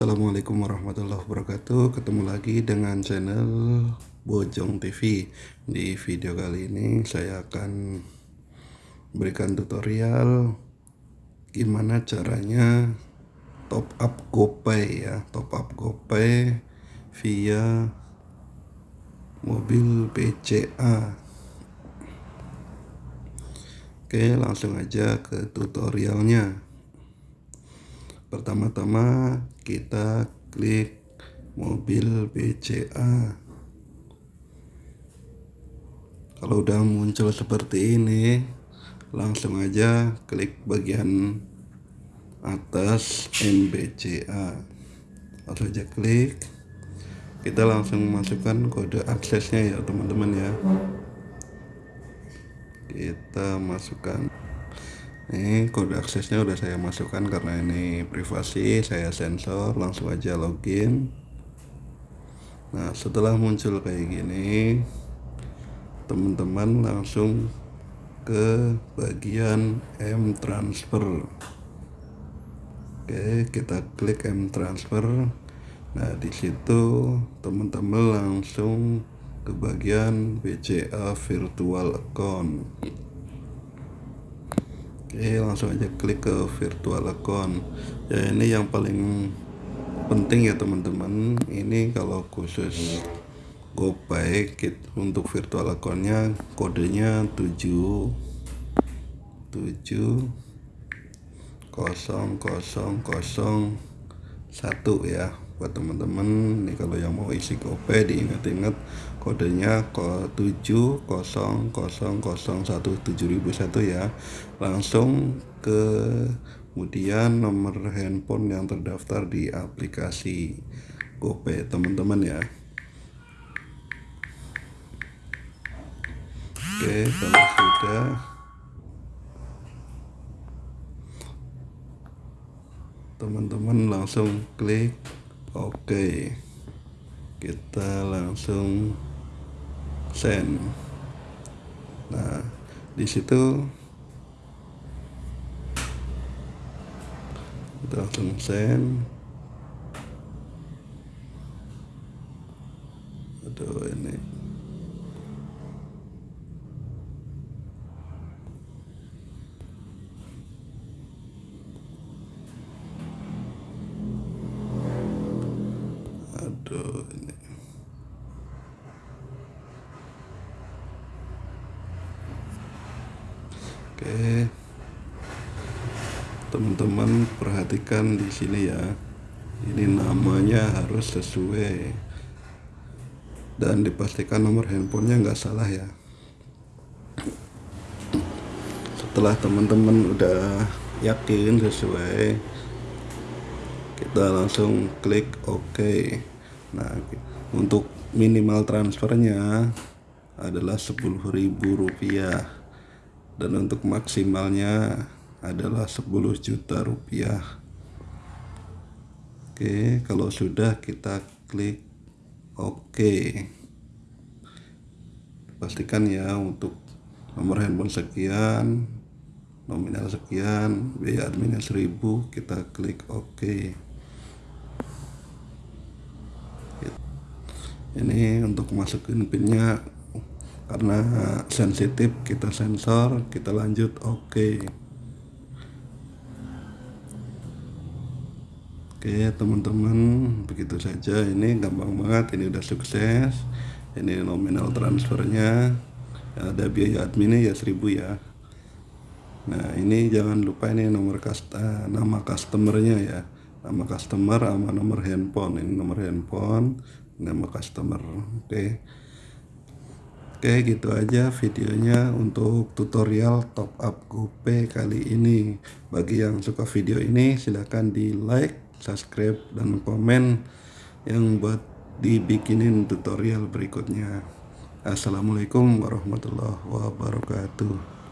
Assalamualaikum warahmatullahi wabarakatuh. Ketemu lagi dengan channel Bojong TV Di video kali ini saya akan berikan tutorial Gimana caranya top up GoPay ya. Top up GoPay via mobil PCA Oke langsung aja ke tutorialnya pertama-tama kita klik mobil BCA kalau udah muncul seperti ini langsung aja klik bagian atas MBCA langsung aja klik. Kita langsung masukkan kode aksesnya ya teman-teman ya. Kita masukkan ini kode aksesnya udah saya masukkan karena ini privasi saya sensor langsung aja login. Nah setelah muncul kayak gini teman-teman langsung ke bagian M transfer. Oke kita klik M transfer. Nah di situ teman-teman langsung ke bagian BCA virtual account Oke langsung aja klik ke virtual account. Ya ini yang paling penting ya teman-teman. Ini kalau khusus GoPay untuk virtual accountnya kodenya 7 7 0 0 0 1 ya buat teman-teman. Nih kalau yang mau isi GoPay diingat-ingat kodenya kode 700017001 ya. Langsung ke kemudian nomor handphone yang terdaftar di aplikasi GoPay teman-teman ya. Oke kalau sudah. Teman-teman langsung klik oke kita langsung send. Nah di situ kita langsung send aduh ini oke. Teman-teman perhatikan di sini ya. Ini namanya harus sesuai. Dan dipastikan nomor handphonenya nggak salah ya. Setelah teman-teman udah yakin sesuai kita langsung klik OK nah untuk minimal transfernya adalah Rp10.000 dan untuk maksimalnya adalah 10 juta rupiah. Oke kalau sudah kita klik OK. Pastikan ya untuk nomor handphone sekian nominal sekian biaya adminnya 1000 kita klik OK ini untuk masukin pinnya karena sensitif kita sensor kita lanjut oke. Okay. oke teman-teman begitu saja. Ini gampang banget ini udah sukses. Ini nominal transfernya. Ada biaya adminnya ya 1000 ya. Nah ini jangan lupa ini nomor kasta, nama customernya ya. Nama customer sama nomor handphone. Ini nomor handphone nama customer. Oke. Okay. oke okay, gitu aja videonya untuk tutorial top up GoPay kali ini. Bagi yang suka video ini silahkan di like subscribe dan komen yang buat dibikinin tutorial berikutnya. Assalamualaikum warahmatullahi wabarakatuh